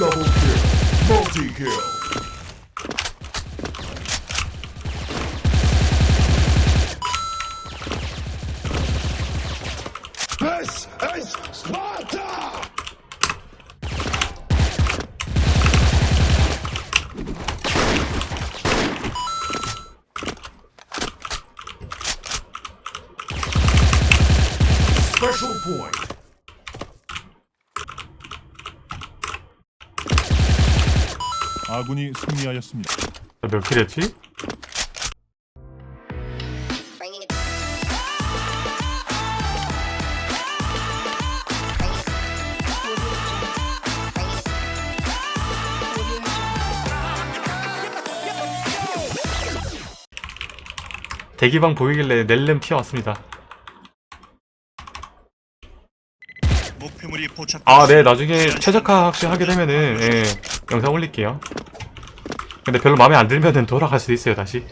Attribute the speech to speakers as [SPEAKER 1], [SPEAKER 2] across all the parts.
[SPEAKER 1] Double kill. Multi kill.
[SPEAKER 2] 아군이 승리하였습니다.
[SPEAKER 3] 몇 킬 했지?
[SPEAKER 4] bringing it.
[SPEAKER 3] 대기방 보이길래 넬렘 튀어왔습니다. 아, 네, 나중에 최적화 혹시 하게 되면은, 예, 영상 올릴게요. 근데 별로 마음에 안 들면은 돌아갈 수도 있어요, 다시.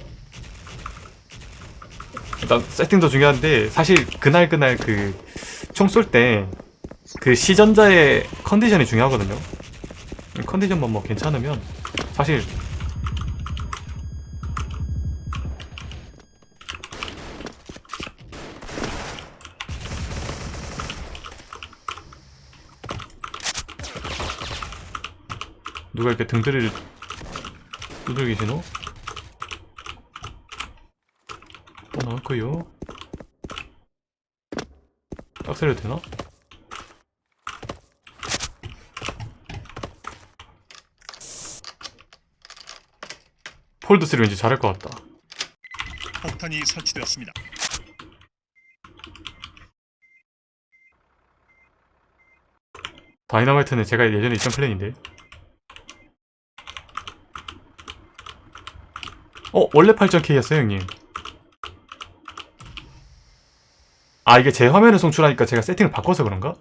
[SPEAKER 3] 일단, 세팅도 중요한데, 사실, 그날 그날 그, 총 쏠 때, 그 시전자의 컨디션이 중요하거든요. 컨디션만 뭐 괜찮으면, 사실, 누가 이렇게 등들이를 두들기시노 어, 나왔고요 악셀을 되나? 폴드3 왠지 잘할 것 같다
[SPEAKER 2] 폭탄이 설치되었습니다.
[SPEAKER 3] 다이너마이트는 제가 예전에 있던 플랜인데 어? 원래 8.K였어요 형님 아 이게 제 화면을 송출하니까 제가 세팅을 바꿔서 그런가?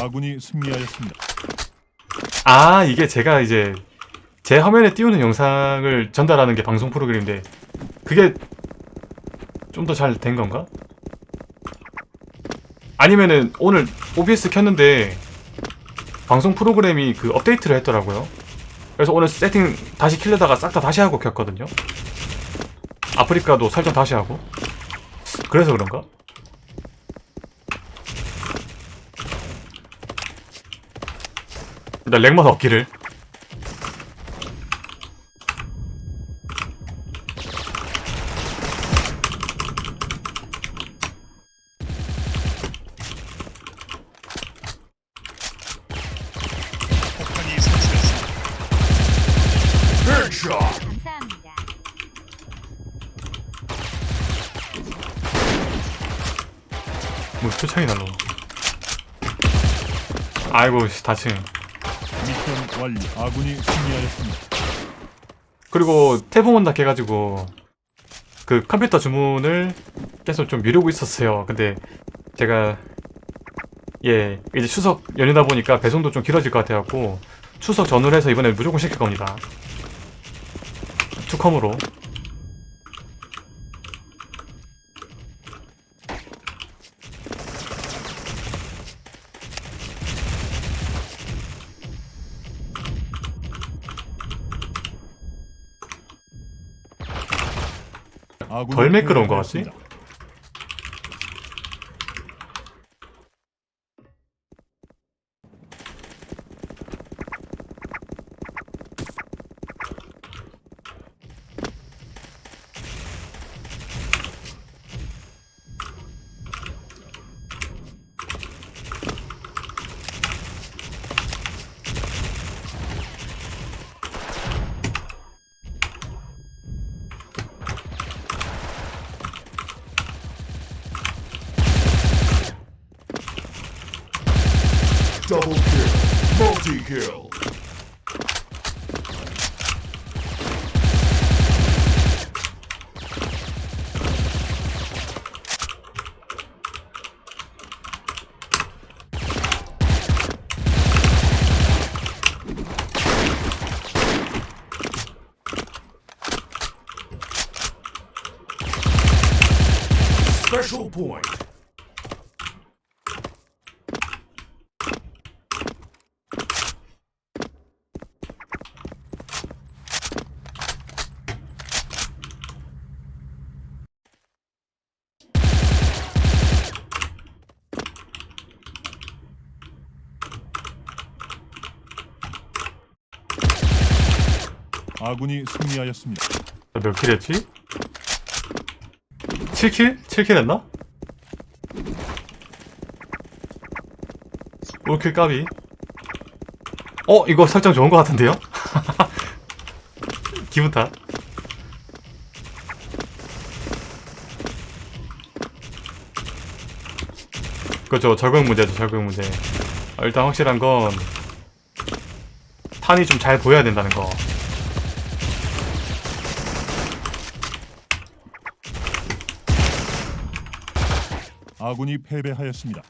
[SPEAKER 2] 아군이 승리하였습니다.
[SPEAKER 3] 아 이게 제가 이제 제 화면에 띄우는 영상을 전달하는 게 방송 프로그램인데 그게 좀 더 잘 된 건가? 아니면은 오늘 OBS 켰는데 방송 프로그램이 그 업데이트를 했더라고요. 그래서 오늘 세팅 다시 킬려다가 싹 다 다시 하고 켰거든요. 아프리카도 설정 다시 하고. 그래서 그런가? 일단 렉만 없기를
[SPEAKER 5] 감사합니다.
[SPEAKER 3] 뭐 표창이 날라 아이고 씨, 다치네
[SPEAKER 2] 미션 완료. 아군이 승리하였습니다.
[SPEAKER 3] 그리고 태풍 온다 해가지고 그 컴퓨터 주문을 계속 좀 미루고 있었어요 근데 제가 예 이제 추석 연휴다 보니까 배송도 좀 길어질 것 같아갖고 추석 전후로 해서 이번에 무조건 시킬 겁니다 투컴으로 덜 매끄러운 것 같지?
[SPEAKER 1] Point.
[SPEAKER 2] 아군이 승리하였습니다.
[SPEAKER 3] 몇 kill 했지? 7kill? 7kill 했나? 5kill 까비 어? 이거 설정 좋은 것 같은데요? 기분 탓 그렇죠 적응 문제죠 적응 문제 아, 일단 확실한 건 탄이 좀 잘 보여야 된다는 거
[SPEAKER 2] 아군이 패배하였습니다.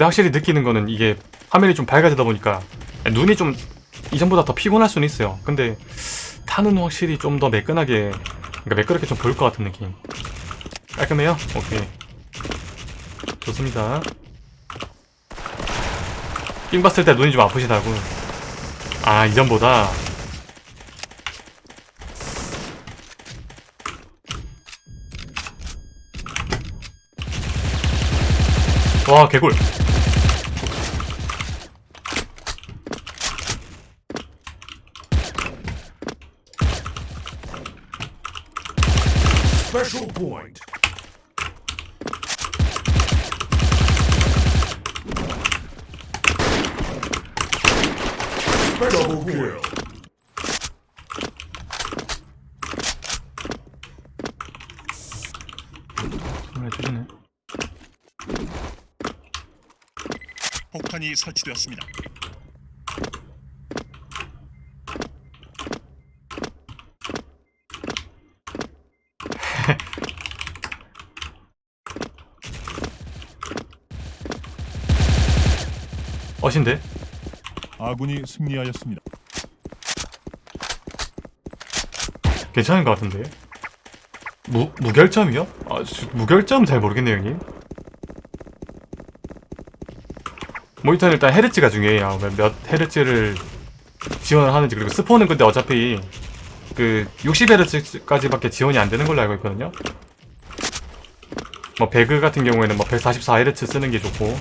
[SPEAKER 3] 근데 확실히 느끼는 거는 이게 화면이 좀 밝아지다 보니까 눈이 좀 이전보다 더 피곤할 수는 있어요. 근데 타는 확실히 좀 더 매끈하게, 그러니까 매끄럽게 좀 보일 것 같은 느낌. 깔끔해요? 오케이. 좋습니다. 삥 봤을 때 눈이 좀 아프시다고. 아, 이전보다. 와, 개꿀.
[SPEAKER 1] Special point. Special kill.
[SPEAKER 3] 해주시네.
[SPEAKER 2] 폭탄이 설치되었습니다.
[SPEAKER 3] 어신데?
[SPEAKER 2] 아군이 승리하였습니다.
[SPEAKER 3] 괜찮은 것 같은데? 무, 무결점이요? 아, 저- 무결점 잘 모르겠네요, 형님. 모니터는 일단 헤르츠가 중요해요. 몇- 몇 헤르츠를 지원을 하는지. 그리고 스포는 근데 어차피 그 60헤르츠까지밖에 지원이 안 되는 걸로 알고 있거든요. 뭐 배그 같은 경우에는 뭐 144헤르츠 쓰는 게 좋고.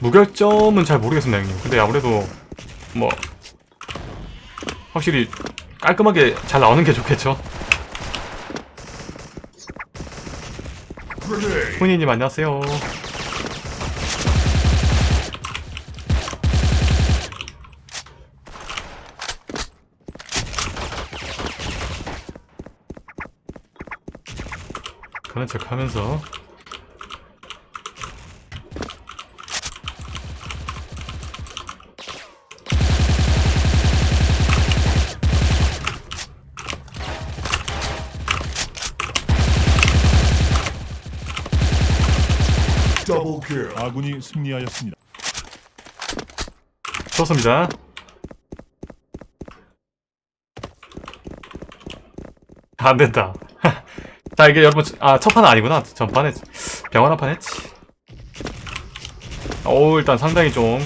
[SPEAKER 3] 무결점은 잘 모르겠습니다, 형님. 근데 아무래도 뭐 확실히 깔끔하게 잘 나오는 게 좋겠죠. 훈이님 안녕하세요. 그런 척 하면서
[SPEAKER 2] 아군이 승리하였습니다.
[SPEAKER 3] 좋습니다. 안 된다. 자, 이게 여러분, 아, 첫 판은 아니구나. 전판에 병원 한판 했지. 오, 일단 상당히 좀,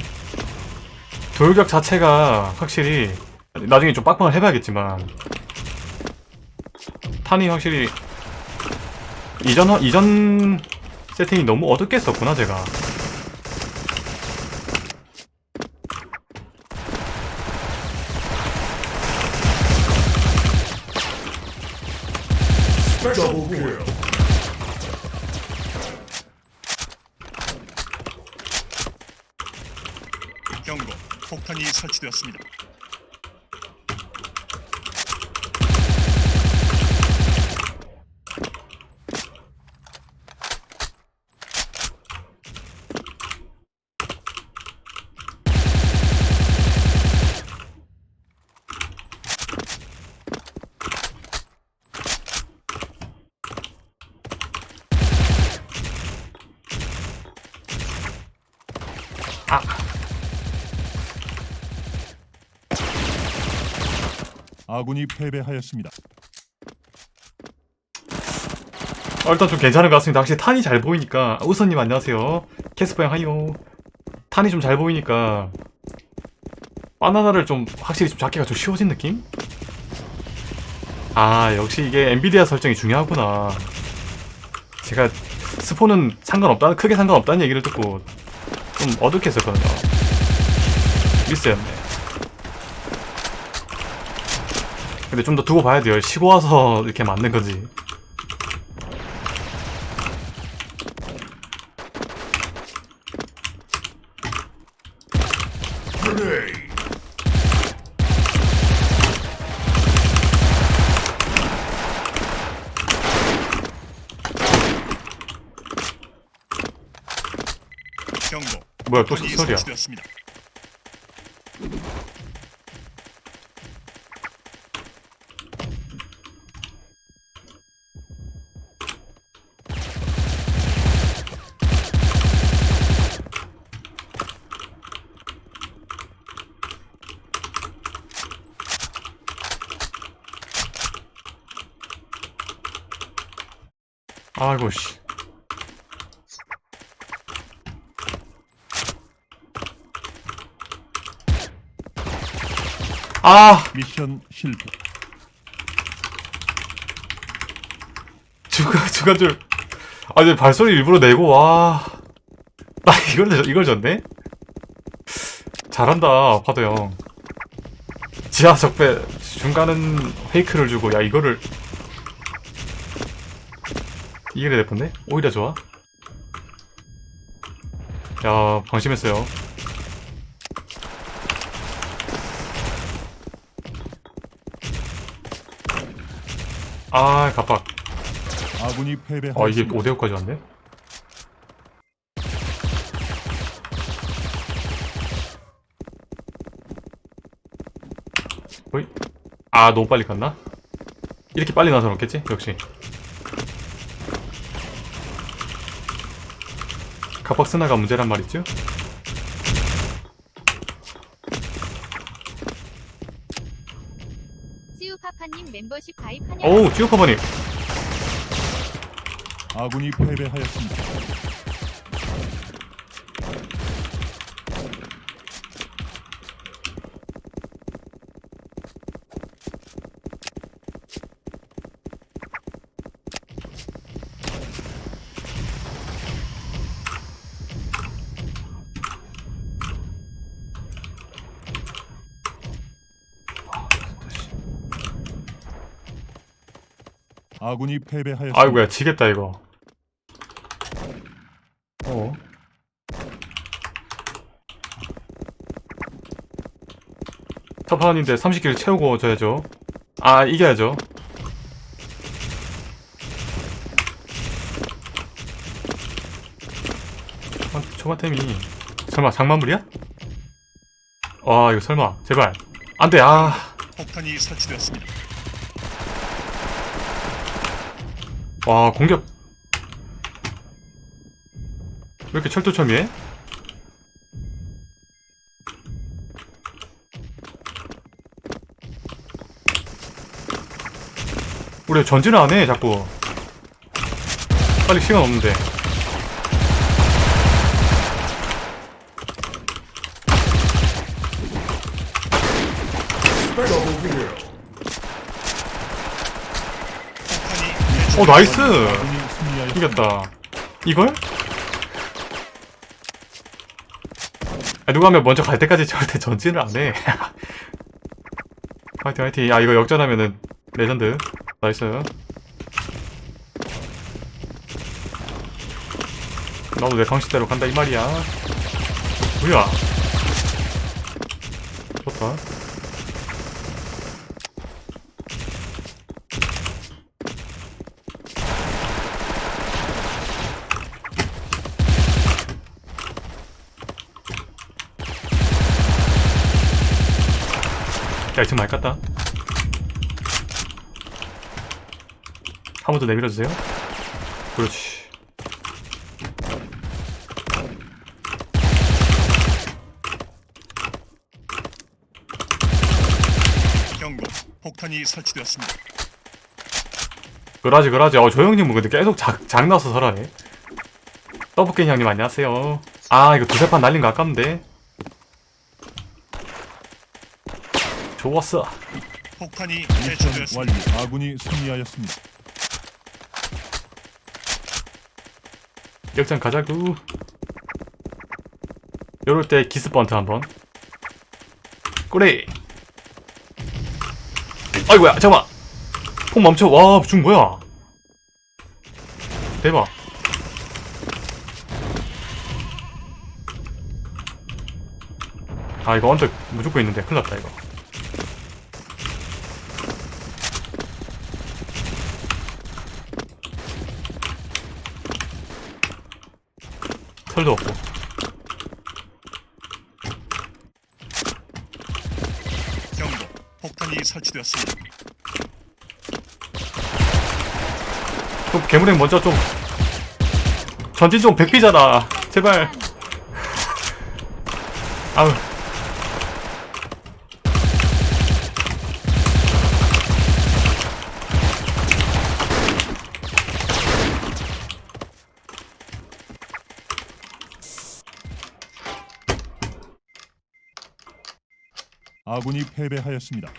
[SPEAKER 3] 돌격 자체가 확실히, 나중에 좀 빡빡을 해봐야겠지만, 탄이 확실히, 이전, 이전 세팅이 너무 어둡게 썼구나, 제가.
[SPEAKER 2] 경고. 폭탄이 설치되었습니다.
[SPEAKER 3] 아.
[SPEAKER 2] 아군이 패배하였습니다.
[SPEAKER 3] 어, 일단 좀 괜찮은 것 같습니다. 확실히 탄이 잘 보이니까. 우선님 안녕하세요. 캐스퍼 형 하이요. 탄이 좀 잘 보이니까. 바나나를 좀 확실히 좀 잡기가 좀 쉬워진 느낌? 아, 역시 이게 엔비디아 설정이 중요하구나. 제가 스포는 상관없다, 크게 상관없다는 얘기를 듣고 좀 어둡게 했었거든요. 미스였네. 근데 좀 더 두고 봐야 돼요. 쉬고 와서 이렇게 맞는 거지. 뭐야, 또 소리야. 아이고 씨. 아
[SPEAKER 2] 미션 실패.
[SPEAKER 3] 주가 주가 줄. 아 이제 발소리 일부러 내고 와. 나 이걸 이걸 졌네. 잘한다 파도 형. 지하 적배 중간은 페이크를 주고 야 이거를 이게 내폰데 오히려 좋아. 야 방심했어요. 아 갑박.
[SPEAKER 2] 아군이 패배하였습니다.
[SPEAKER 3] 아 이게 5대5까지 왔네? 어이? 아 너무 빨리 갔나? 이렇게 빨리 나서 놓겠지? 역시 갑박 스나가 문제란 말이죠?
[SPEAKER 4] 시우파파님 멤버십 가입 환영.
[SPEAKER 3] 오우 찌오커버니
[SPEAKER 2] 아군이 패배하였습니다. 아군이 패배하였습니다.
[SPEAKER 3] 아이고야 지겠다 이거 어 첫판인데 30킬 채우고 져야죠 아 이겨야죠 아, 초반템이 설마 장만물이야? 와 이거 설마 제발 안돼 아
[SPEAKER 2] 폭탄이 설치되었습니다.
[SPEAKER 3] 와 공격. 왜 이렇게 철두철미해? 우리 전진을 안해 자꾸. 빨리 시간 없는데
[SPEAKER 1] Double kill.
[SPEAKER 3] 어 nice. 이겼다. 이걸? 아, 누가 하면 먼저 갈 때까지 절대 전진을 안해. 화이팅 화이팅. 아 이거 역전하면은 레전드. nice. 나도 내 방식대로 간다 이 말이야. 뭐야? 좋다 야 지금 많이 깠다. 한 번 더 내밀어주세요. 그렇지.
[SPEAKER 2] 경고 폭탄이 설치되었습니다.
[SPEAKER 3] 그러지 그러지. 어 조영님 근데 계속 작, 장나서 설하네. 더블게임 형님 안녕하세요. 아 이거 두세 판 날린 거 아깝는데. 좋았어.
[SPEAKER 2] 폭탄이. 완료. 아군이 승리하였습니다.
[SPEAKER 3] 역전 가자구. 요럴 때 기스 번트 한번. 꼬리 아이고야 잠깐만. 폭 멈춰. 와 중 뭐야. 대박. 아 이거 언덕 무조건 있는데 큰일 났다 이거 털도 없고
[SPEAKER 2] 경고. 폭탄이 설치되었습니다.
[SPEAKER 3] 그럼 괴물행 먼저 좀 전진 좀 백비잖아 제발 아우
[SPEAKER 2] 아군이 패배하였습니다.